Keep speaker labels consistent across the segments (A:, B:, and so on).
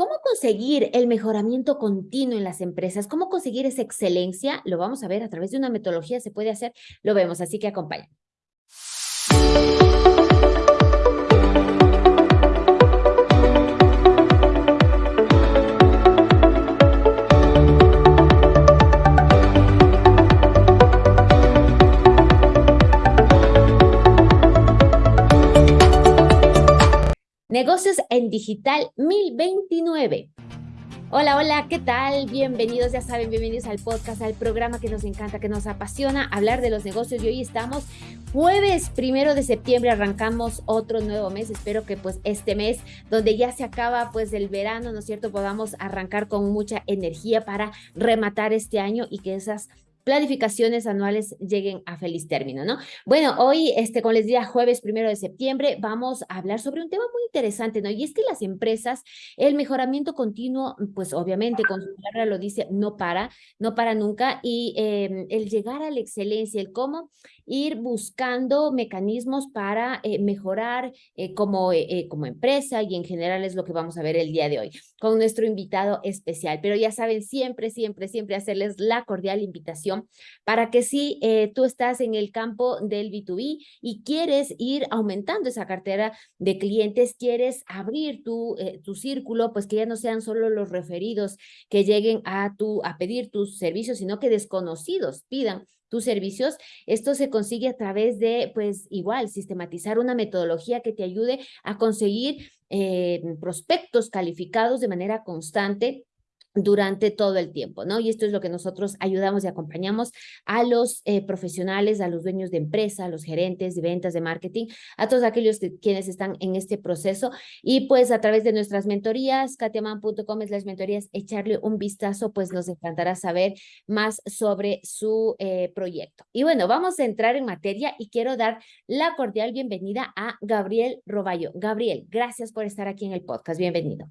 A: ¿Cómo conseguir el mejoramiento continuo en las empresas? ¿Cómo conseguir esa excelencia? Lo vamos a ver a través de una metodología, se puede hacer, lo vemos, así que acompáñenme. Negocios en Digital 1029. Hola, hola, ¿qué tal? Bienvenidos, ya saben, bienvenidos al podcast, al programa que nos encanta, que nos apasiona hablar de los negocios. Y hoy estamos jueves primero de septiembre, arrancamos otro nuevo mes. Espero que pues este mes, donde ya se acaba pues el verano, ¿no es cierto?, podamos arrancar con mucha energía para rematar este año y que esas planificaciones anuales lleguen a feliz término, ¿no? Bueno, hoy, este, como les decía, jueves primero de septiembre, vamos a hablar sobre un tema muy interesante, ¿no? Y es que las empresas, el mejoramiento continuo, pues obviamente, con su palabra lo dice, no para, no para nunca, y em, el llegar a la excelencia, el cómo ir buscando mecanismos para eh, mejorar eh, como, eh, como empresa y en general es lo que vamos a ver el día de hoy con nuestro invitado especial. Pero ya saben, siempre, siempre, siempre hacerles la cordial invitación para que si tú estás en el campo del B2B y quieres ir aumentando esa cartera de clientes, quieres abrir tu, tu círculo, pues que ya no sean solo los referidos que lleguen a, a pedir tus servicios, sino que desconocidos pidan tus servicios. Esto se consigue a través de, pues igual, sistematizar una metodología que te ayude a conseguir eh, prospectos calificados de manera constante durante todo el tiempo, ¿no? Y esto es lo que nosotros ayudamos y acompañamos a los eh, profesionales, a los dueños de empresa, a los gerentes de ventas, de marketing, a todos aquellos quienes están en este proceso. Y pues a través de nuestras mentorías, katiaman.com es las mentorías, echarle un vistazo, pues nos encantará saber más sobre su eh, proyecto. Y bueno, vamos a entrar en materia y quiero dar la cordial bienvenida a Gabriel Roballo. Gabriel, gracias por estar aquí en el podcast. Bienvenido.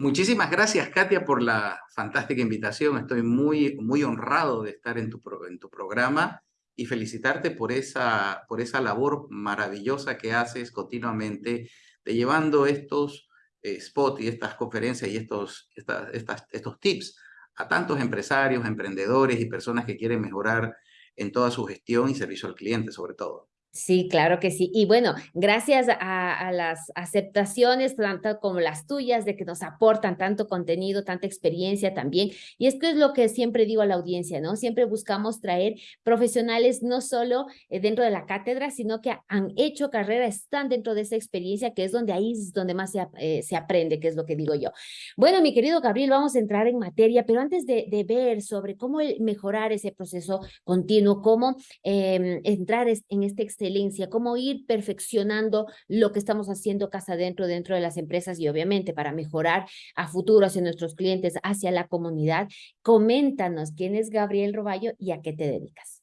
B: Muchísimas gracias, Katia, por la fantástica invitación. Estoy muy, muy honrado de estar en tu, en tu programa y felicitarte por esa, por esa labor maravillosa que haces continuamente de llevando estos eh, spots y estas conferencias y estos, estas, estos tips a tantos empresarios, emprendedores y personas que quieren mejorar en toda su gestión y servicio al cliente, sobre todo.
A: Sí, claro que sí. Y bueno, gracias a, las aceptaciones, tanto como las tuyas, de que nos aportan tanto contenido, tanta experiencia también. Y esto es lo que siempre digo a la audiencia, ¿no? Siempre buscamos traer profesionales no solo eh, dentro de la cátedra, sino que han hecho carrera, están dentro de esa experiencia, que es donde ahí es donde más se, eh, se aprende, que es lo que digo yo. Bueno, mi querido Gabriel, vamos a entrar en materia, pero antes de, ver sobre cómo mejorar ese proceso continuo, cómo eh, entrar en este excelencia, cómo ir perfeccionando lo que estamos haciendo casa adentro, dentro de las empresas y obviamente para mejorar a futuro hacia nuestros clientes, hacia la comunidad. Coméntanos quién es Gabriel Roballo y a qué te dedicas.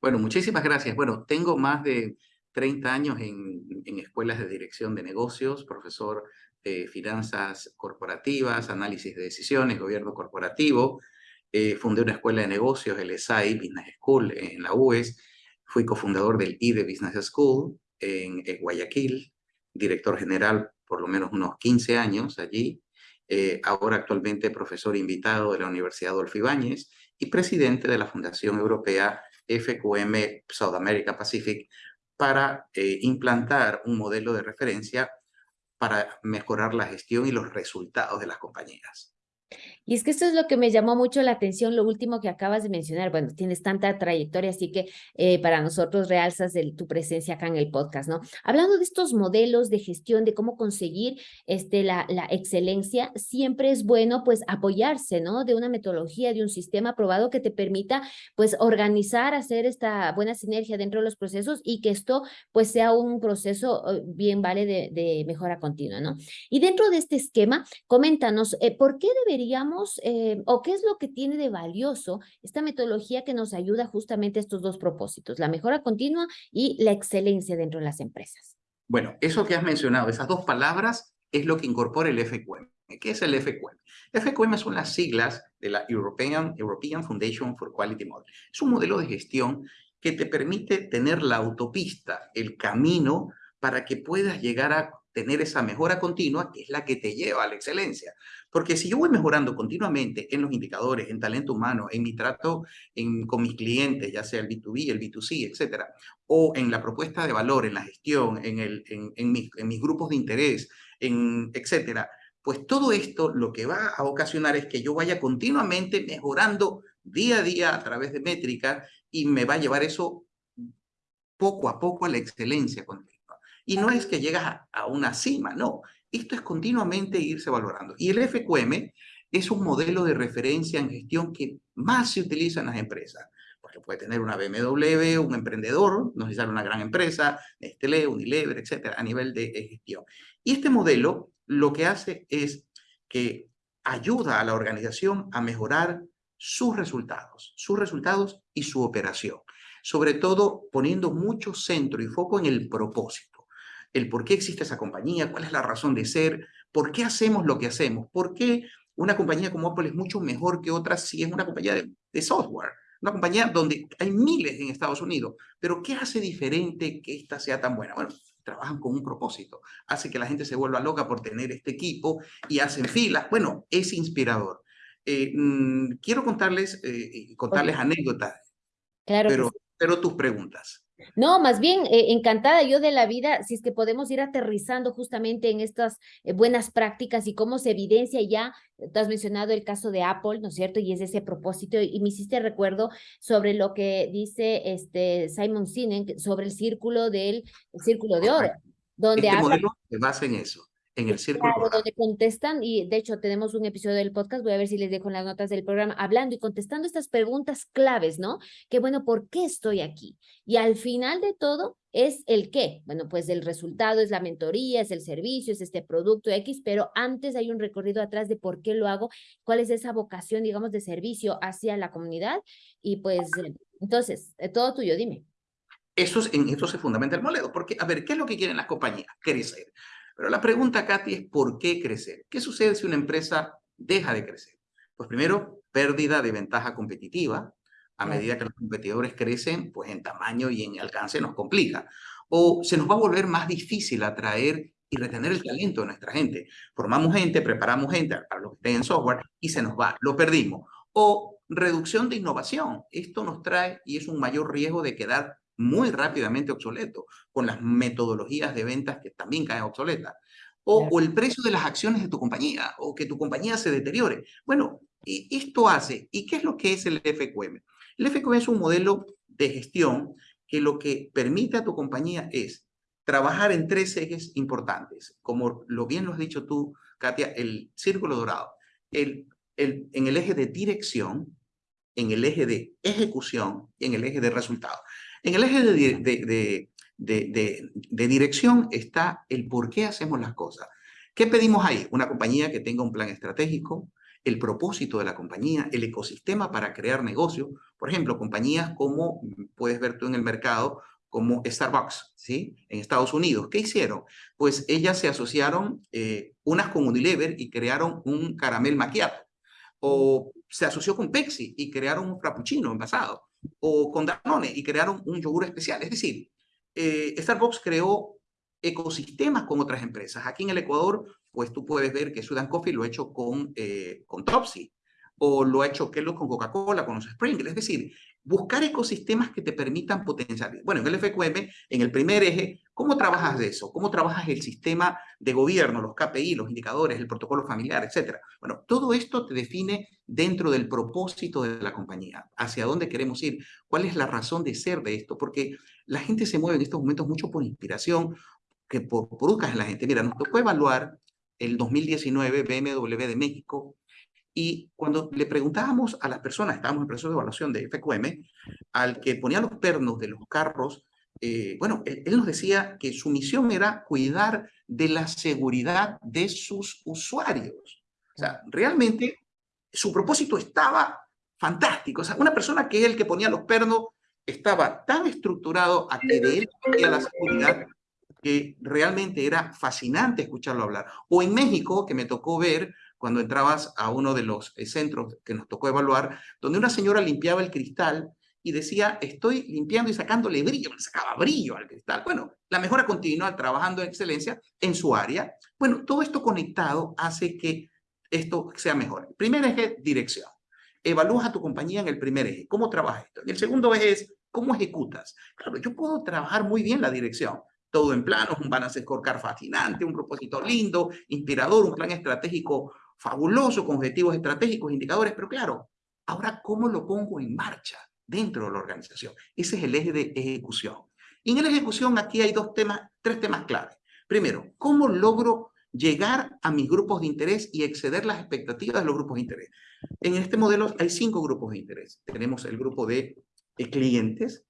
B: Bueno, muchísimas gracias. Bueno, tengo más de 30 años en, en escuelas de dirección de negocios, profesor de finanzas corporativas, análisis de decisiones, gobierno corporativo. Eh, fundé una escuela de negocios, el SAI Business School, en la UES Fui cofundador del IDE Business School en, Guayaquil, director general por lo menos unos 15 años allí. Eh, ahora actualmente profesor invitado de la Universidad Adolfo Ibáñez y presidente de la Fundación Europea FQM South America Pacific para eh, implantar un modelo de referencia para mejorar la gestión y los resultados de las compañías.
A: Y es que esto es lo que me llamó mucho la atención, lo último que acabas de mencionar. Bueno, tienes tanta trayectoria, así que eh, para nosotros realzas tu presencia acá en el podcast, ¿no? Hablando de estos modelos de gestión, de cómo conseguir este, la, excelencia, siempre es bueno pues apoyarse, ¿no? De una metodología, de un sistema probado que te permita pues organizar, hacer esta buena sinergia dentro de los procesos y que esto pues sea un proceso eh, bien vale de, de mejora continua, ¿no? Y dentro de este esquema, coméntanos, eh, ¿por qué deberíamos eh, o qué es lo que tiene de valioso esta metodología que nos ayuda justamente a estos dos propósitos, la mejora continua y la excelencia dentro de las empresas?
B: Bueno, eso que has mencionado, esas dos palabras, es lo que incorpora el FQM. ¿Qué es el FQM? FQM son las siglas de la European, European Foundation for Quality Model. Es un modelo de gestión que te permite tener la autopista, el camino, para que puedas llegar a tener esa mejora continua que es la que te lleva a la excelencia. Porque si yo voy mejorando continuamente en los indicadores, en talento humano, en mi trato con mis clientes, ya sea el B2B, el B2C, etcétera, o en la propuesta de valor, en la gestión, en, el, en, mis, en mis grupos de interés, en, etcétera, pues todo esto lo que va a ocasionar es que yo vaya continuamente mejorando día a día a través de métricas y me va a llevar eso poco a poco a la excelencia continua. Y no es que llegas a, una cima, no. Esto es continuamente irse valorando. Y el FQM es un modelo de referencia en gestión que más se utiliza en las empresas. Porque puede tener una BMW, un emprendedor, no necesitar una gran empresa, Nestlé, Unilever, etcétera, a nivel de gestión. Y este modelo lo que hace es que ayuda a la organización a mejorar sus resultados, sus resultados y su operación sobre todo poniendo mucho centro y foco en el propósito, el por qué existe esa compañía, cuál es la razón de ser, por qué hacemos lo que hacemos, por qué una compañía como Apple es mucho mejor que otras si es una compañía de, software, una compañía donde hay miles en Estados Unidos, pero ¿qué hace diferente que esta sea tan buena? Bueno, trabajan con un propósito, hace que la gente se vuelva loca por tener este equipo y hacen filas. Bueno, es inspirador. Eh, mm, quiero contarles, eh, contarles anécdotas. Claro. Pero pero tus preguntas.
A: No, más bien eh, encantada yo de la vida, si es que podemos ir aterrizando justamente en estas eh, buenas prácticas y cómo se evidencia ya, tú has mencionado el caso de Apple, ¿no es cierto? Y es ese propósito, y, me hiciste recuerdo sobre lo que dice este Simon Sinek sobre el círculo del círculo de oro,
B: donde este modelo se basa en eso en el círculo.
A: Claro, donde contestan, y de hecho tenemos un episodio del podcast, voy a ver si les dejo las notas del programa, hablando y contestando estas preguntas claves, ¿no? Que bueno, ¿por qué estoy aquí? Y al final de todo es el qué. Bueno, pues el resultado es la mentoría, es el servicio, es este producto X, pero antes hay un recorrido atrás de por qué lo hago, cuál es esa vocación, digamos, de servicio hacia la comunidad. Y pues, entonces, eh, todo tuyo, dime.
B: Eso es, en esto se fundamenta el modelo, porque, a ver, ¿qué es lo que quieren las compañías? Crecer. Pero la pregunta, Katy, es ¿por qué crecer? ¿Qué sucede si una empresa deja de crecer? Pues primero, pérdida de ventaja competitiva. A medida que los competidores crecen, pues en tamaño y en alcance nos complica. O se nos va a volver más difícil atraer y retener el talento de nuestra gente. Formamos gente, preparamos gente para los que estén en software y se nos va, lo perdimos. O reducción de innovación. Esto nos trae y es un mayor riesgo de quedar muy rápidamente obsoleto, con las metodologías de ventas que también caen obsoletas. O, o, el precio de las acciones de tu compañía, o que tu compañía se deteriore. Bueno, esto hace, ¿y qué es lo que es el FQM? El FQM es un modelo de gestión que lo que permite a tu compañía es trabajar en tres ejes importantes, como lo bien lo has dicho tú, Katia, el círculo dorado, el, el, en el eje de dirección, en el eje de ejecución y en el eje de resultado. En el eje de, dirección está el por qué hacemos las cosas. ¿Qué pedimos ahí? Una compañía que tenga un plan estratégico, el propósito de la compañía, el ecosistema para crear negocio. Por ejemplo, compañías como puedes ver tú en el mercado, como Starbucks, ¿sí? En Estados Unidos. ¿Qué hicieron? Pues ellas se asociaron eh, unas con Unilever y crearon un caramel macchiato. O se asoció con Pepsi y crearon un frappuccino envasado o con Danone y crearon un yogur especial. Es decir, eh, Starbucks creó ecosistemas con otras empresas. Aquí en el Ecuador, pues tú puedes ver que Sudan Coffee lo ha hecho con, eh, con Topsy o lo ha hecho Kellogg con Coca-Cola, con los Sprinkles. Es decir, buscar ecosistemas que te permitan potenciar. Bueno, en el FQM, en el primer eje, ¿cómo trabajas de eso? ¿Cómo trabajas el sistema de gobierno, los KPI, los indicadores, el protocolo familiar, etcétera? Bueno, todo esto te define dentro del propósito de la compañía, hacia dónde queremos ir, cuál es la razón de ser de esto, porque la gente se mueve en estos momentos mucho por inspiración, que por, por en la gente. Mira, nos tocó evaluar el 2019 BMW de México, y cuando le preguntábamos a las personas, estábamos en proceso de evaluación de FQM, al que ponía los pernos de los carros, eh, bueno, él, nos decía que su misión era cuidar de la seguridad de sus usuarios. O sea, realmente su propósito estaba fantástico. O sea, una persona que el que ponía los pernos estaba tan estructurado a que de él la seguridad que realmente era fascinante escucharlo hablar. O en México, que me tocó ver cuando entrabas a uno de los eh, centros que nos tocó evaluar, donde una señora limpiaba el cristal y decía, estoy limpiando y sacándole brillo, le sacaba brillo al cristal. Bueno, la mejora continua trabajando en excelencia en su área. Bueno, todo esto conectado hace que esto sea mejor. El primer eje, dirección. Evalúas a tu compañía en el primer eje. ¿Cómo trabajas esto? Y el segundo eje es, ¿cómo ejecutas? Claro, yo puedo trabajar muy bien la dirección. Todo en plano, un balance scorecard fascinante, un propósito lindo, inspirador, un plan estratégico fabuloso, con objetivos estratégicos, indicadores, pero claro, ahora, ¿cómo lo pongo en marcha dentro de la organización? Ese es el eje de ejecución. Y en la ejecución aquí hay dos temas, tres temas claves. Primero, ¿cómo logro llegar a mis grupos de interés y exceder las expectativas de los grupos de interés? En este modelo hay cinco grupos de interés. Tenemos el grupo de clientes,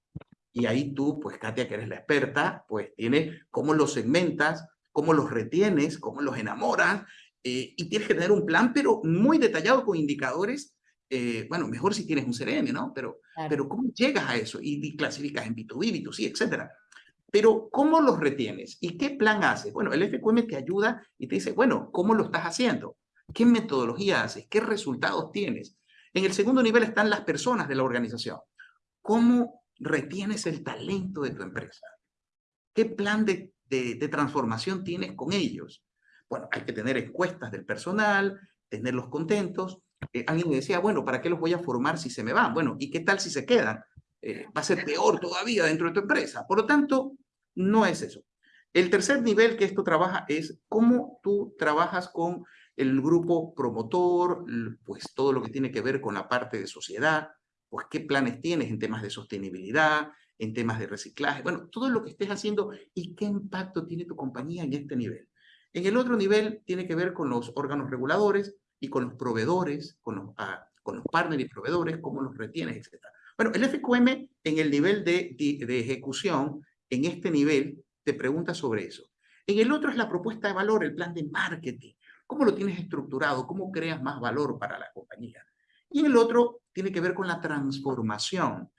B: y ahí tú, pues Katia, que eres la experta, pues tienes cómo los segmentas, cómo los retienes, cómo los enamoras, eh, y tienes que tener un plan, pero muy detallado con indicadores. Eh, bueno, mejor si tienes un CRM, ¿no? Pero, pero ¿cómo llegas a eso? Y, clasificas en B2B, B2C, etcétera. Pero, ¿cómo los retienes? ¿Y qué plan haces? Bueno, el FQM te ayuda y te dice, bueno, ¿cómo lo estás haciendo? ¿Qué metodología haces? ¿Qué resultados tienes? En el segundo nivel están las personas de la organización. ¿Cómo retienes el talento de tu empresa? ¿Qué plan de, de, transformación tienes con ellos? Bueno, hay que tener encuestas del personal, tenerlos contentos. Eh, alguien me decía, bueno, ¿para qué los voy a formar si se me van? Bueno, ¿y qué tal si se quedan? Eh, va a ser peor todavía dentro de tu empresa. Por lo tanto, no es eso. El tercer nivel que esto trabaja es cómo tú trabajas con el grupo promotor, pues todo lo que tiene que ver con la parte de sociedad, pues qué planes tienes en temas de sostenibilidad, en temas de reciclaje, bueno, todo lo que estés haciendo y qué impacto tiene tu compañía en este nivel. En el otro nivel tiene que ver con los órganos reguladores y con los proveedores, con los, ah, partners y proveedores, cómo los retienes, etc. Bueno, el FQM en el nivel de, ejecución, en este nivel, te pregunta sobre eso. En el otro es la propuesta de valor, el plan de marketing. ¿Cómo lo tienes estructurado? ¿Cómo creas más valor para la compañía? Y el otro tiene que ver con la transformación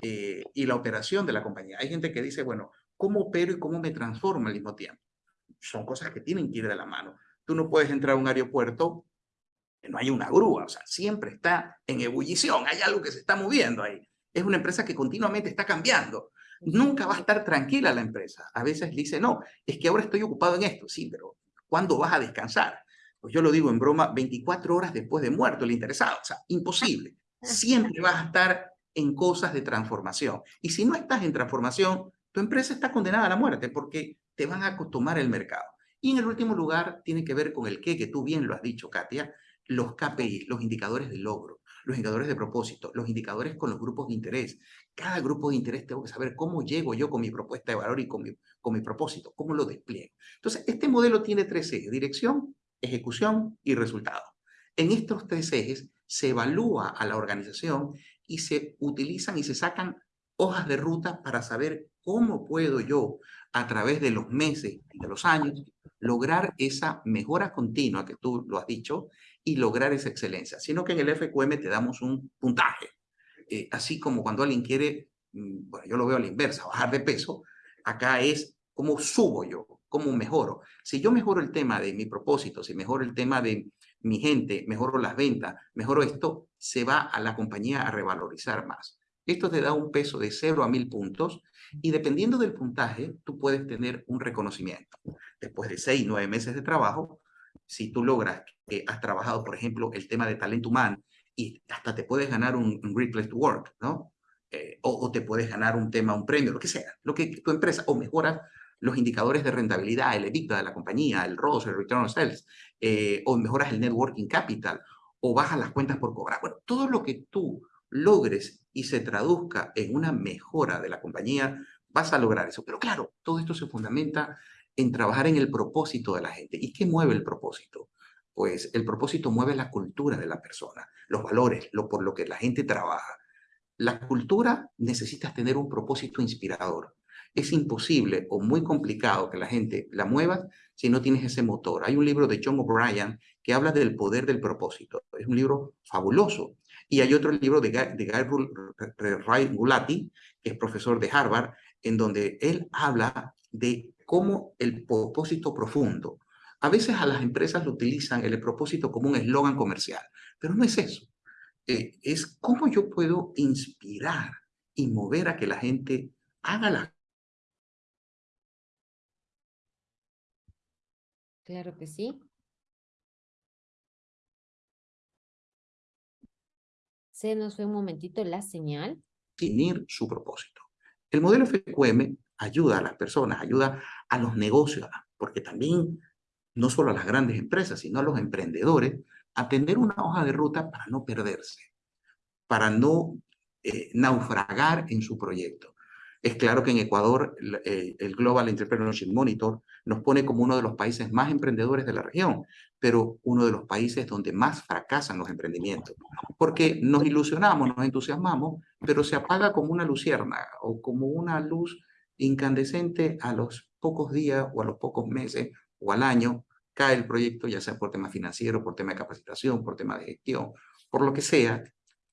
B: eh, y la operación de la compañía. Hay gente que dice, bueno, ¿cómo opero y cómo me transformo al mismo tiempo? Son cosas que tienen que ir de la mano. Tú no puedes entrar a un aeropuerto que no hay una grúa, o sea, siempre está en ebullición, hay algo que se está moviendo ahí. Es una empresa que continuamente está cambiando. Nunca va a estar tranquila la empresa. A veces dice, no, es que ahora estoy ocupado en esto. Sí, pero ¿cuándo vas a descansar? pues yo lo digo en broma, 24 horas después de muerto el interesado. O sea, imposible. Siempre vas a estar en cosas de transformación. Y si no estás en transformación, tu empresa está condenada a la muerte porque te van a tomar el mercado. Y en el último lugar, tiene que ver con el qué, que tú bien lo has dicho, Katia, los KPI, los indicadores de logro, los indicadores de propósito, los indicadores con los grupos de interés. Cada grupo de interés tengo que saber cómo llego yo con mi propuesta de valor y con mi, con mi propósito, cómo lo despliego. Entonces, este modelo tiene tres ejes, dirección, ejecución y resultado. En estos tres ejes se evalúa a la organización y se utilizan y se sacan hojas de ruta para saber cómo puedo yo, a través de los meses y de los años, lograr esa mejora continua que tú lo has dicho y lograr esa excelencia. Sino que en el FQM te damos un puntaje. Eh, así como cuando alguien quiere, mm, bueno, yo lo veo a la inversa, bajar de peso, acá es cómo subo yo, cómo mejoro. Si yo mejoro el tema de mi propósito, si mejoro el tema de mi gente, mejoro las ventas, mejoro esto, se va a la compañía a revalorizar más. Esto te da un peso de 0 a 1000 puntos y dependiendo del puntaje, tú puedes tener un reconocimiento. Después de 6, 9 meses de trabajo, si tú logras que has trabajado, por ejemplo, el tema de talento humano y hasta te puedes ganar un, Great Place to Work, ¿no? Eh, o, o, te puedes ganar un tema, un premio, lo que sea, lo que tu empresa, o mejoras los indicadores de rentabilidad, el EBITDA de la compañía, el ROS, el Return on Sales, eh, o mejoras el Networking Capital, o bajas las cuentas por cobrar. Bueno, todo lo que tú logres y se traduzca en una mejora de la compañía, vas a lograr eso. Pero claro, todo esto se fundamenta en trabajar en el propósito de la gente. ¿Y qué mueve el propósito? Pues el propósito mueve la cultura de la persona, los valores, lo por lo que la gente trabaja. La cultura necesitas tener un propósito inspirador es imposible o muy complicado que la gente la mueva si no tienes ese motor. Hay un libro de John O'Brien que habla del poder del propósito. Es un libro fabuloso. Y hay otro libro de Guy, Gulati, que es profesor de Harvard, en donde él habla de cómo el propósito profundo. A veces a las empresas lo utilizan el propósito como un eslogan comercial, pero no es eso. Eh, es cómo yo puedo inspirar y mover a que la gente haga las
A: Claro que sí. Se nos fue un momentito la señal.
B: Definir su propósito. El modelo FQM ayuda a las personas, ayuda a los negocios, porque también no solo a las grandes empresas, sino a los emprendedores, a tener una hoja de ruta para no perderse, para no eh, naufragar en su proyecto. Es claro que en Ecuador el, el Global Entrepreneurship Monitor nos pone como uno de los países más emprendedores de la región, pero uno de los países donde más fracasan los emprendimientos. Porque nos ilusionamos, nos entusiasmamos, pero se apaga como una lucierna o como una luz incandescente a los pocos días o a los pocos meses o al año, cae el proyecto, ya sea por tema financiero, por tema de capacitación, por tema de gestión, por lo que sea,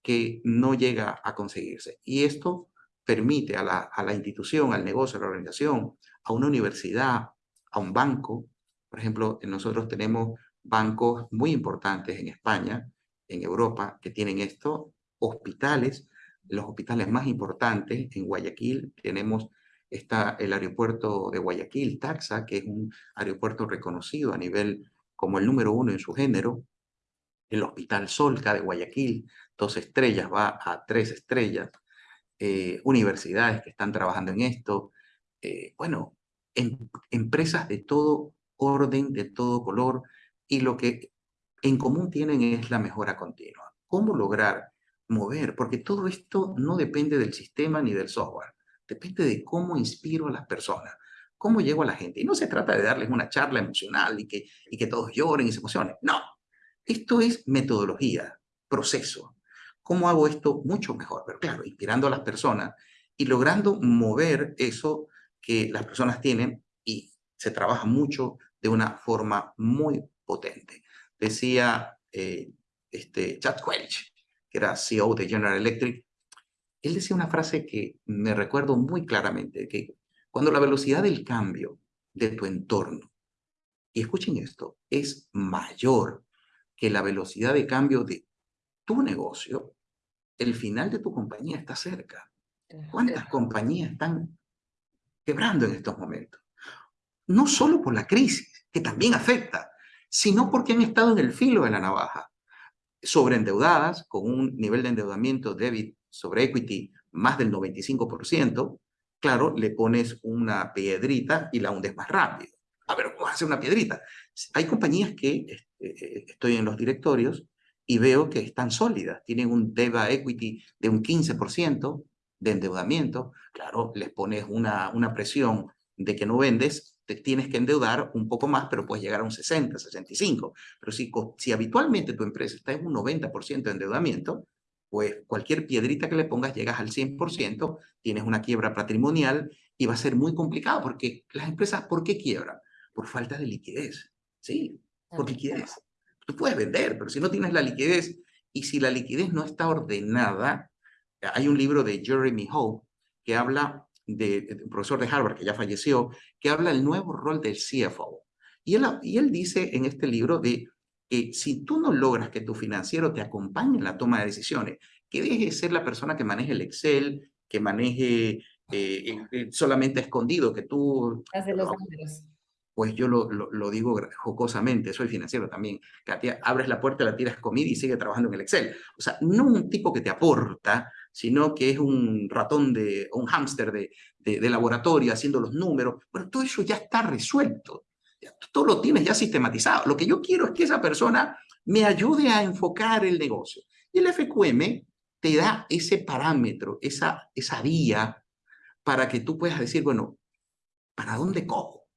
B: que no llega a conseguirse. Y esto permite a la, a la institución, al negocio, a la organización, a una universidad, a un banco. Por ejemplo, nosotros tenemos bancos muy importantes en España, en Europa, que tienen esto, hospitales, los hospitales más importantes en Guayaquil, tenemos está el aeropuerto de Guayaquil, Taxa, que es un aeropuerto reconocido a nivel como el número uno en su género, el Hospital Solca de Guayaquil, dos estrellas, va a tres estrellas, eh, universidades que están trabajando en esto, eh, bueno, empresas de todo orden, de todo color, y lo que en común tienen es la mejora continua. ¿Cómo lograr mover? Porque todo esto no depende del sistema ni del software, depende de cómo inspiro a las personas, cómo llego a la gente. Y no se trata de darles una charla emocional y que, y que todos lloren y se emocionen. No, esto es metodología, proceso. ¿Cómo hago esto mucho mejor? Pero claro, inspirando a las personas y logrando mover eso que las personas tienen y se trabaja mucho de una forma muy potente. Decía eh, este Chad Welch, que era CEO de General Electric, él decía una frase que me recuerdo muy claramente, que cuando la velocidad del cambio de tu entorno, y escuchen esto, es mayor que la velocidad de cambio de tu negocio, el final de tu compañía está cerca. ¿Cuántas compañías están quebrando en estos momentos. No solo por la crisis, que también afecta, sino porque han estado en el filo de la navaja, sobreendeudadas, con un nivel de endeudamiento debit sobre equity más del 95%, claro, le pones una piedrita y la hundes más rápido. A ver, ¿cómo hace una piedrita? Hay compañías que este, eh, estoy en los directorios y veo que están sólidas, tienen un debt equity de un 15%, de endeudamiento, claro, les pones una, una presión de que no vendes, te tienes que endeudar un poco más, pero puedes llegar a un 60, 65. Pero si, si habitualmente tu empresa está en un 90% de endeudamiento, pues cualquier piedrita que le pongas llegas al 100%, tienes una quiebra patrimonial y va a ser muy complicado porque las empresas, ¿por qué quiebran? Por falta de liquidez, ¿sí? Por liquidez. Tú puedes vender, pero si no tienes la liquidez y si la liquidez no está ordenada, hay un libro de Jeremy Hope que habla de, profesor de Harvard que ya falleció, que habla del nuevo rol del CFO. Y él, y él dice en este libro de que si tú no logras que tu financiero te acompañe en la toma de decisiones, que deje de ser la persona que maneje el Excel, que maneje eh, solamente escondido, que tú...
A: Hace los números
B: pues yo lo, lo, digo jocosamente, soy financiero también. Katia, abres la puerta, la tiras comida y sigue trabajando en el Excel. O sea, no un tipo que te aporta, sino que es un ratón de, un hámster de, de, laboratorio haciendo los números. Bueno, todo eso ya está resuelto. todo lo tienes ya sistematizado. Lo que yo quiero es que esa persona me ayude a enfocar el negocio. Y el FQM te da ese parámetro, esa, esa vía para que tú puedas decir, bueno, ¿para dónde cojo?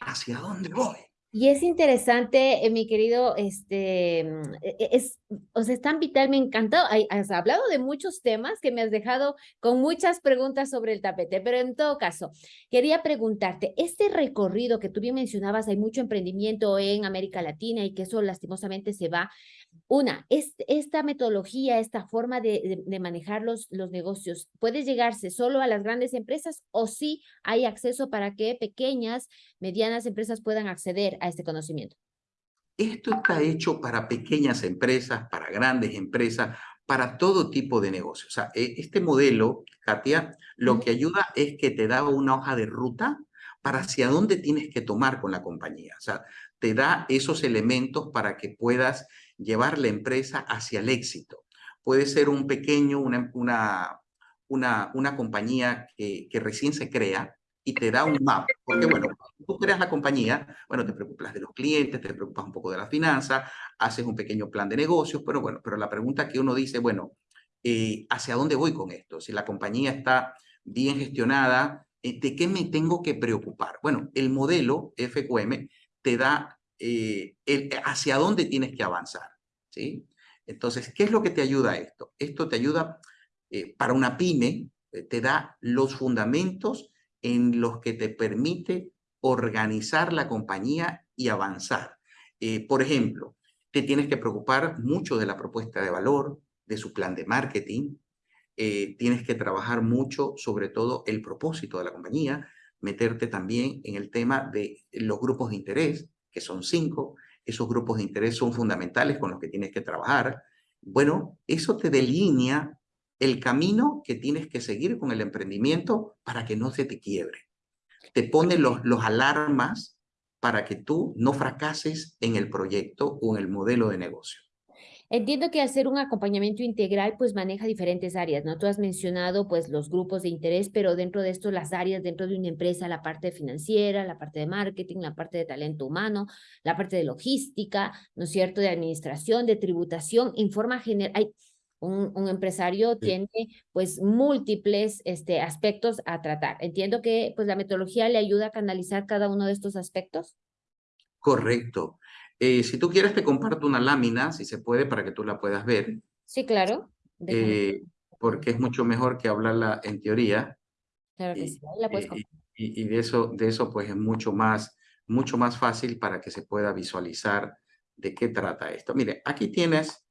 B: ¿Hacia dónde voy?
A: Y es interesante, eh, mi querido, este, mm, e, e, es, o sea, es tan vital, me encantó. Has hablado de muchos temas que me has dejado con muchas preguntas sobre el tapete, pero en todo caso, quería preguntarte, este recorrido que tú bien mencionabas, hay mucho emprendimiento en América Latina y que eso lastimosamente se va una, es, esta metodología, esta forma de, manejar los, los negocios, ¿puede llegarse solo a las grandes empresas o sí hay acceso para que pequeñas, medianas empresas puedan acceder a este conocimiento?
B: Esto está hecho para pequeñas empresas, para grandes empresas, para todo tipo de negocio. O sea, e, este modelo, Katia, lo que ayuda es que te da una hoja de ruta para hacia dónde tienes que tomar con la compañía. O sea, te da esos elementos para que puedas llevar la empresa hacia el éxito. Puede ser un pequeño, una, una, una, compañía que, que recién se crea, y te da un mapa. Porque, bueno, tú creas la compañía, bueno, te preocupas de los clientes, te preocupas un poco de la finanza, haces un pequeño plan de negocios, pero bueno, pero la pregunta que uno dice, bueno, eh, ¿hacia dónde voy con esto? Si la compañía está bien gestionada, eh, ¿de qué me tengo que preocupar? Bueno, el modelo FQM te da eh, hacia dónde tienes que avanzar, ¿sí? Entonces, ¿qué es lo que te ayuda a esto? Esto te ayuda para una pyme, te da los fundamentos en los que te permite organizar la compañía y avanzar. Eh, por ejemplo, te tienes que preocupar mucho de la propuesta de valor, de su plan de marketing, eh, tienes que trabajar mucho sobre todo el propósito de la compañía, meterte también en el tema de los grupos de interés, que son cinco, esos grupos de interés son fundamentales con los que tienes que trabajar. Bueno, eso te delinea el camino que tienes que seguir con el emprendimiento para que no se te quiebre. Te pone los, los alarmas para que tú no fracases en el proyecto o en el modelo de negocio.
A: Entiendo que al ser un acompañamiento integral, pues maneja diferentes áreas, ¿no? Tú has mencionado, pues, los grupos de interés, pero dentro de esto, las áreas dentro de una empresa, la parte financiera, la parte de marketing, la parte de talento humano, la parte de logística, ¿no es cierto?, de administración, de tributación, en forma general, un, empresario tiene pues múltiples este, aspectos a tratar. Entiendo que pues la metodología le ayuda a canalizar cada uno de estos aspectos.
B: Correcto. Eh, si tú quieres te comparto una lámina, si se puede, para que tú la puedas ver.
A: Sí, claro.
B: Eh, porque es mucho mejor que hablarla en teoría.
A: Claro que sí, la puedes
B: y, y, y, de eso, de eso pues es mucho más, mucho más fácil para que se pueda visualizar de qué trata esto. Mire, aquí tienes,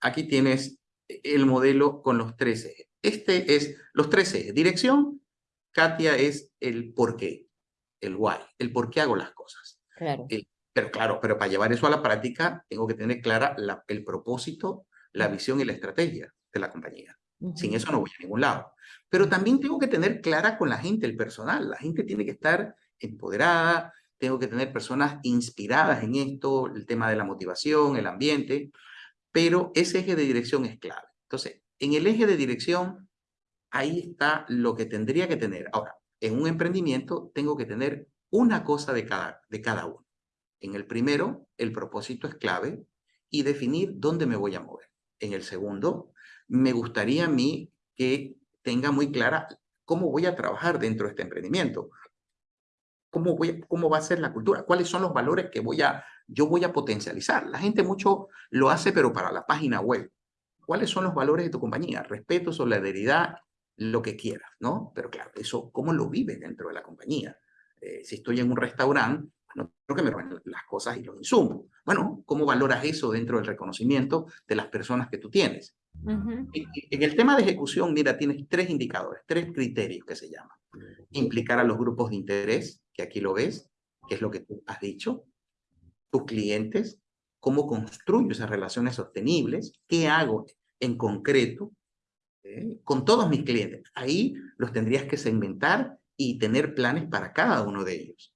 B: aquí tienes el modelo con los tres ejes. Este es los tres ejes. Dirección, Katia es el por qué, el why, el por qué hago las cosas.
A: Claro.
B: Pero claro, pero para llevar eso a la práctica tengo que tener clara la, el propósito, la visión y la estrategia de la compañía. Sin eso no voy a ningún lado. Pero también tengo que tener clara con la gente, el personal. La gente tiene que estar empoderada, tengo que tener personas inspiradas en esto, el tema de la motivación, el ambiente pero ese eje de dirección es clave. Entonces, en el eje de dirección, ahí está lo que tendría que tener. Ahora, en un emprendimiento tengo que tener una cosa de cada, de cada uno. En el primero, el propósito es clave y definir dónde me voy a mover. En el segundo, me gustaría a mí que tenga muy clara cómo voy a trabajar dentro de este emprendimiento. ¿Cómo, voy, ¿Cómo va a ser la cultura? ¿Cuáles son los valores que voy a, yo voy a potencializar? La gente mucho lo hace, pero para la página web. ¿Cuáles son los valores de tu compañía? Respeto, solidaridad, lo que quieras, ¿no? Pero claro, eso, ¿cómo lo vives dentro de la compañía? Eh, si estoy en un restaurante, no creo que me roben las cosas y los insumos. Bueno, ¿cómo valoras eso dentro del reconocimiento de las personas que tú tienes? en, en el tema de ejecución, mira, tienes tres indicadores, tres criterios que se llaman. Implicar a los grupos de interés, que aquí lo ves, que es lo que tú has dicho, tus clientes, cómo construyo esas relaciones sostenibles, qué hago en concreto ¿eh? con todos mis clientes. Ahí los tendrías que segmentar y tener planes para cada uno de ellos.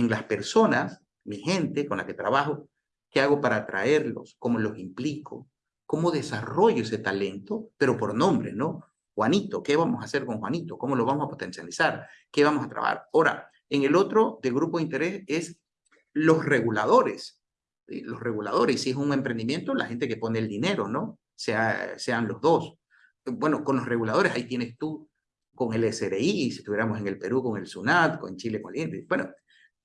B: En las personas, mi gente con la que trabajo, ¿qué hago para atraerlos? ¿Cómo los implico? ¿Cómo desarrollo ese talento? Pero por nombre, ¿no? Juanito, ¿qué vamos a hacer con Juanito? ¿Cómo lo vamos a potencializar? ¿Qué vamos a trabajar? Ahora, en el otro de grupo de interés es los reguladores. Los reguladores, si es un emprendimiento, la gente que pone el dinero, ¿no? Sea, sean los dos. Bueno, con los reguladores, ahí tienes tú con el SRI, si estuviéramos en el Perú con el SUNAT, con Chile con el Bueno,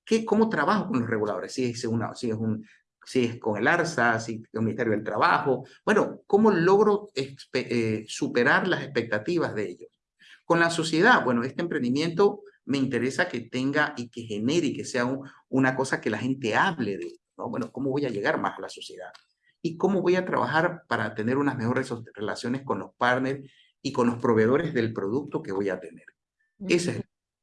B: ¿qué, ¿cómo trabajo con los reguladores? Si es, una, si, es un, si es con el ARSA, si con el Ministerio del Trabajo. Bueno, ¿cómo logro eh, superar las expectativas de ellos? Con la sociedad, bueno, este emprendimiento me interesa que tenga y que genere y que sea una cosa que la gente hable de, ¿no? Bueno, ¿cómo voy a llegar más a la sociedad? ¿Y cómo voy a trabajar para tener unas mejores relaciones con los partners y con los proveedores del producto que voy a tener? Ese es.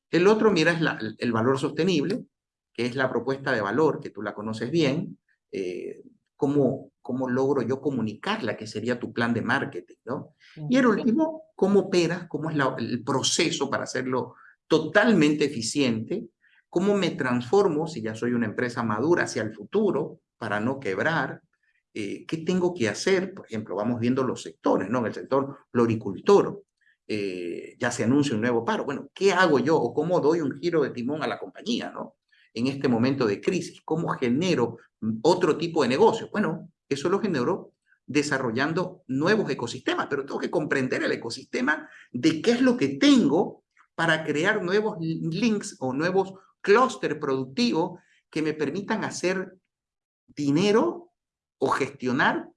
B: El otro, mira, es el valor sostenible, que es la propuesta de valor, que tú la conoces bien, eh, cómo, cómo logro yo comunicarla, que sería tu plan de marketing, ¿no? Y el último, cómo operas, cómo es el proceso para hacerlo totalmente eficiente, cómo me transformo si ya soy una empresa madura hacia el futuro para no quebrar, eh, qué tengo que hacer, por ejemplo, vamos viendo los sectores, ¿no? En el sector floricultor, eh, ya se anuncia un nuevo paro. Bueno, ¿qué hago yo o cómo doy un giro de timón a la compañía, ¿no? En este momento de crisis, ¿cómo genero otro tipo de negocio? Bueno, eso lo genero desarrollando nuevos ecosistemas, pero tengo que comprender el ecosistema de qué es lo que tengo para crear nuevos links o nuevos clústeres productivos que me permitan hacer dinero o gestionar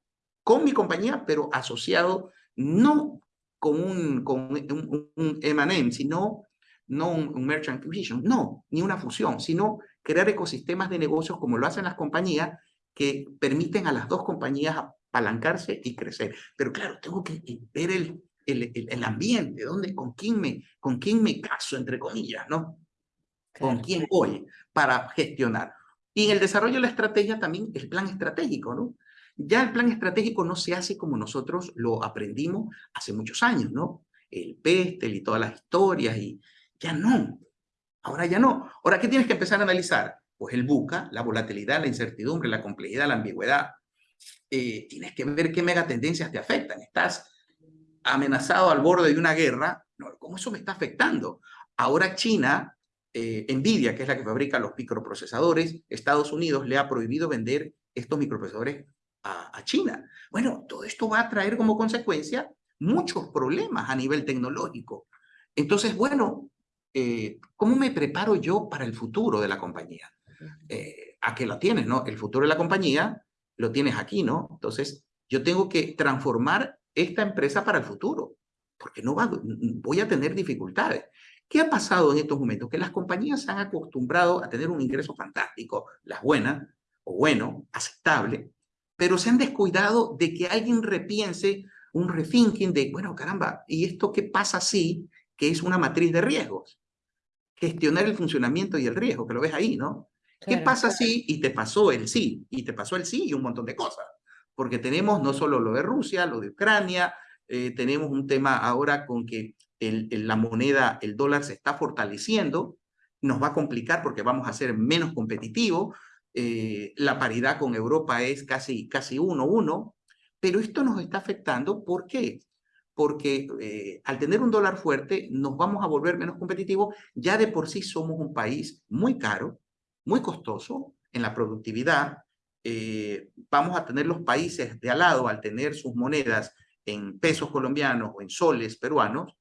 B: con mi compañía, pero asociado no con un, con un, un sino no un, merchant acquisition, no, ni una fusión, sino crear ecosistemas de negocios como lo hacen las compañías que permiten a las dos compañías apalancarse y crecer. Pero claro, tengo que ver el, el, el, ambiente, dónde, con, quién me, con quién me caso, entre comillas, ¿no? Con quién voy para gestionar. Y en el desarrollo de la estrategia también el plan estratégico, ¿no? Ya el plan estratégico no se hace como nosotros lo aprendimos hace muchos años, ¿no? El PESTEL y todas las historias, y ya no. Ahora ya no. Ahora, ¿qué tienes que empezar a analizar? Pues el buca, la volatilidad, la incertidumbre, la complejidad, la ambigüedad. Eh, tienes que ver qué megatendencias te afectan. Estás amenazado al borde de una guerra. ¿Cómo eso me está afectando? Ahora China eh, Nvidia, que es la que fabrica los microprocesadores, Estados Unidos le ha prohibido vender estos microprocesadores a, China. Bueno, todo esto va a traer como consecuencia muchos problemas a nivel tecnológico. Entonces, bueno, eh, ¿cómo me preparo yo para el futuro de la compañía? Eh, ¿A qué lo tienes, no? El futuro de la compañía lo tienes aquí, ¿no? Entonces, yo tengo que transformar esta empresa para el futuro, porque no voy a tener dificultades. ¿Qué ha pasado en estos momentos? Que las compañías se han acostumbrado a tener un ingreso fantástico, las buenas, o bueno, aceptable, pero se han descuidado de que alguien repiense un rethinking de, bueno, caramba, ¿y esto qué pasa si, que es una matriz de riesgos? Gestionar el funcionamiento y el riesgo, que lo ves ahí, ¿no? ¿Qué pasa si, y te pasó el sí, y te pasó el sí y un montón de cosas? Porque tenemos no solo lo de Rusia, lo de Ucrania, eh, tenemos un tema ahora con que la moneda, el dólar se está fortaleciendo, nos va a complicar porque vamos a ser menos competitivos, eh, la paridad con Europa es casi, casi uno, uno, pero esto nos está afectando, ¿por qué? Porque eh, al tener un dólar fuerte nos vamos a volver menos competitivos, ya de por sí somos un país muy caro, muy costoso en la productividad, eh, vamos a tener los países de al lado, al tener sus monedas en pesos colombianos o en soles peruanos,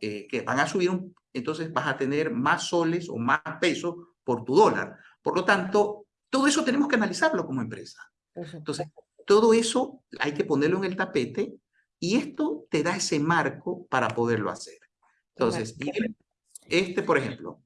B: eh, que van a subir, un, entonces vas a tener más soles o más pesos por tu dólar. Por lo tanto, todo eso tenemos que analizarlo como empresa. Entonces, todo eso hay que ponerlo en el tapete y esto te da ese marco para poderlo hacer. Entonces, este, por ejemplo,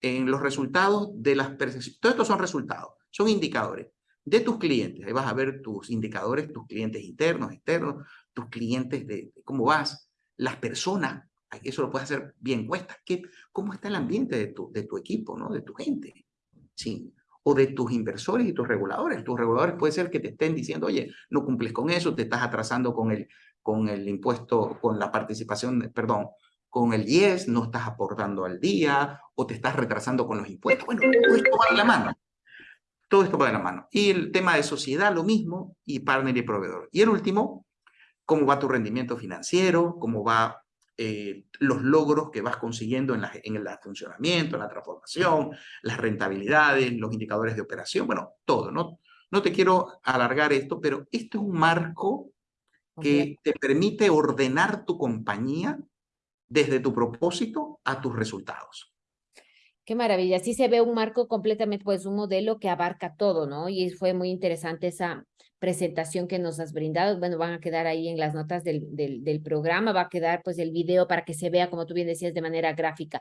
B: en los resultados de las percepciones, todos estos son resultados, son indicadores de tus clientes. Ahí vas a ver tus indicadores, tus clientes internos, externos, tus clientes de, de cómo vas, las personas eso lo puedes hacer bien cuesta. ¿Qué, ¿Cómo está el ambiente de tu, de tu equipo, ¿no? de tu gente? ¿Sí? O de tus inversores y tus reguladores. Tus reguladores puede ser que te estén diciendo, oye, no cumples con eso, te estás atrasando con el, con el impuesto, con la participación, perdón, con el 10, no estás aportando al día, o te estás retrasando con los impuestos. Bueno, todo esto va de la mano. Todo esto va de la mano. Y el tema de sociedad, lo mismo, y partner y proveedor. Y el último, cómo va tu rendimiento financiero, cómo va eh, los logros que vas consiguiendo en, la, en el funcionamiento, en la transformación, las rentabilidades, los indicadores de operación, bueno, todo. No, no te quiero alargar esto, pero esto es un marco que te permite ordenar tu compañía desde tu propósito a tus resultados.
A: Qué maravilla. Sí se ve un marco completamente, pues un modelo que abarca todo, ¿no? Y fue muy interesante esa, presentación que nos has brindado. Bueno, van a quedar ahí en las notas del, del, programa, va a quedar pues el video para que se vea, como tú bien decías, de manera gráfica.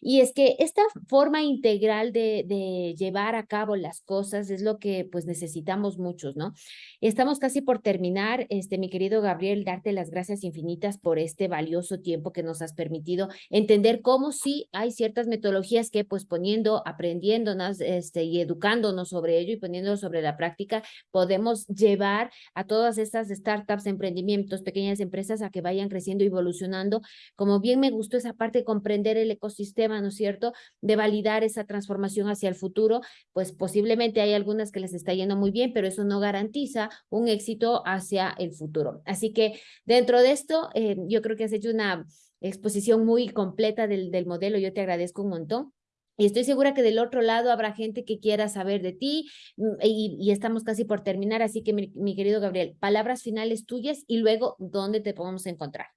A: Y es que esta forma integral de, de llevar a cabo las cosas es lo que pues necesitamos muchos, ¿no? Estamos casi por terminar, este, mi querido Gabriel, darte las gracias infinitas por este valioso tiempo que nos has permitido entender cómo sí hay ciertas metodologías que pues poniendo, aprendiéndonos este, y educándonos sobre ello y poniéndolo sobre la práctica, podemos llevar a todas estas startups, emprendimientos, pequeñas empresas a que vayan creciendo y evolucionando. Como bien me gustó esa parte de comprender el ecosistema, ¿no es cierto? De validar esa transformación hacia el futuro, pues posiblemente hay algunas que les está yendo muy bien, pero eso no garantiza un éxito hacia el futuro. Así que dentro de esto, eh, yo creo que has hecho una exposición muy completa del, del modelo. Yo te agradezco un montón. Y estoy segura que del otro lado habrá gente que quiera saber de ti mm, y, estamos casi por terminar, así que mi, querido Gabriel, palabras finales tuyas y luego dónde te podemos encontrar.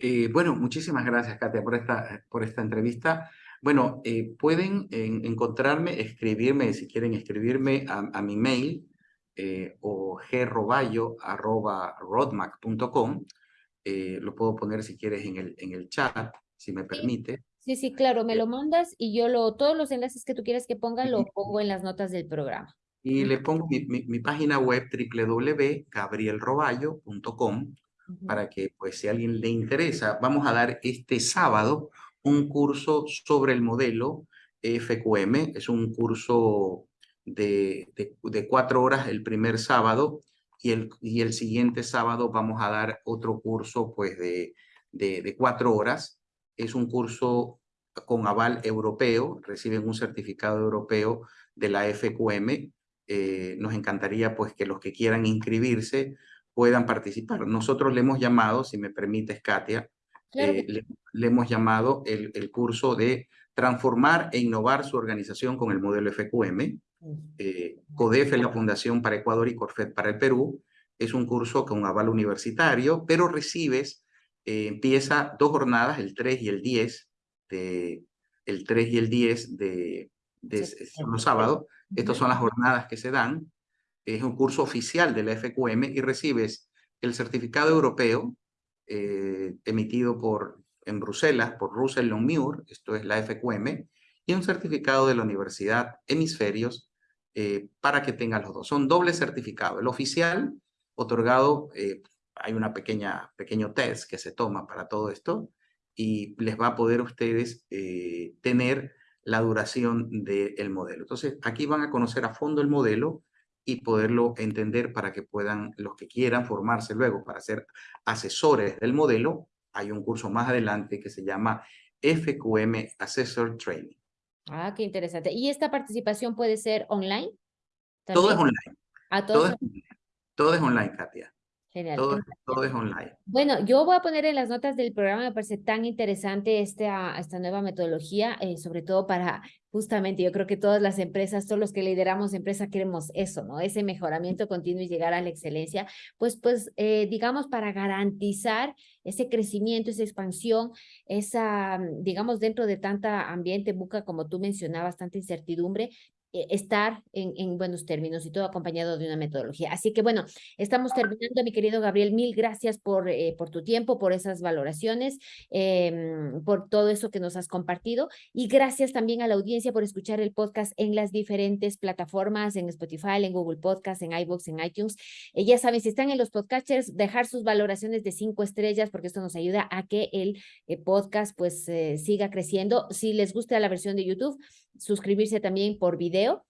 B: Eh, bueno, muchísimas gracias, Katia, por esta, por esta entrevista. Bueno, eh, pueden encontrarme, escribirme, si quieren escribirme a, mi mail eh, o groballo.rodmac.com. Eh, lo puedo poner si quieres en el, en el chat, si me permite.
A: Sí, sí, claro, me lo mandas y yo lo, todos los enlaces que tú quieras que ponga, lo pongo en las notas del programa.
B: Y le pongo mi, mi, página web www.gabrielroballo.com para que, pues, si a alguien le interesa, vamos a dar este sábado un curso sobre el modelo FQM. Es un curso de, de, cuatro horas el primer sábado y el, y el siguiente sábado vamos a dar otro curso, pues, de, de, de cuatro horas es un curso con aval europeo, reciben un certificado europeo de la FQM. Eh, nos encantaría pues que los que quieran inscribirse puedan participar. Nosotros le hemos llamado, si me permites, Katia, eh, le, hemos llamado el, el, curso de transformar e innovar su organización con el modelo FQM. Eh, CODEF es la Fundación para Ecuador y CORFED para el Perú. Es un curso con aval universitario, pero recibes eh, empieza dos jornadas, el 3 y el 10, de, el 3 y el 10 de, de los sábados. Estas son las jornadas que se dan. Es un curso oficial de la FQM y recibes el certificado europeo eh, emitido por, en Bruselas por Russell Longmuir, esto es la FQM, y un certificado de la Universidad Hemisferios eh, para que tengan los dos. Son doble certificado, el oficial otorgado hay una pequeña, pequeño test que se toma para todo esto y les va a poder ustedes eh, tener la duración del modelo. Entonces, aquí van a conocer a fondo el modelo y poderlo entender para que puedan, los que quieran formarse luego para ser asesores del modelo, hay un curso más adelante que se llama FQM Assessor Training.
A: Ah, qué interesante. ¿Y esta participación puede ser online?
B: Todo es online. ¿A todo, es online. todo es online, Katia. Genial. Todo, es online.
A: Bueno, yo voy a poner en las notas del programa, me parece tan interesante esta, esta nueva metodología, eh, sobre todo para justamente, yo creo que todas las empresas, todos los que lideramos empresa queremos eso, ¿no? Ese mejoramiento continuo y llegar a la excelencia, pues, pues, eh, digamos, para garantizar ese crecimiento, esa expansión, esa, digamos, dentro de tanta ambiente buca, como tú mencionabas, tanta incertidumbre, estar en, en, buenos términos y todo acompañado de una metodología. Así que bueno, estamos terminando, mi querido Gabriel, mil gracias por, eh, por tu tiempo, por esas valoraciones, em, por todo eso que nos has compartido y gracias también a la audiencia por escuchar el podcast en las diferentes plataformas, en Spotify, en Google Podcast, en iVoox, en iTunes. Eh, ya saben, si están en los podcasters, dejar sus valoraciones de cinco estrellas porque esto nos ayuda a que el podcast pues siga creciendo. Si les gusta la versión de YouTube, suscribirse también por video.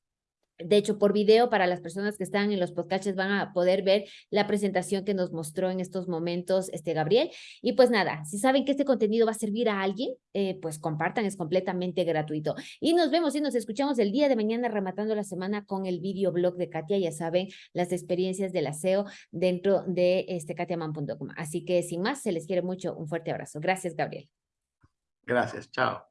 A: De hecho, por video, para las personas que están en los podcasts van a poder ver la presentación que nos mostró en estos momentos este Gabriel. Y pues nada, si saben que este contenido va a servir a alguien, eh, pues compartan, es completamente gratuito. Y nos vemos y nos escuchamos el día de mañana rematando la semana con el videoblog de Katia, ya saben, las experiencias del aseo dentro de este katiaman.com. Así que sin más, se les quiere mucho, un fuerte abrazo. Gracias, Gabriel.
B: Gracias, chao.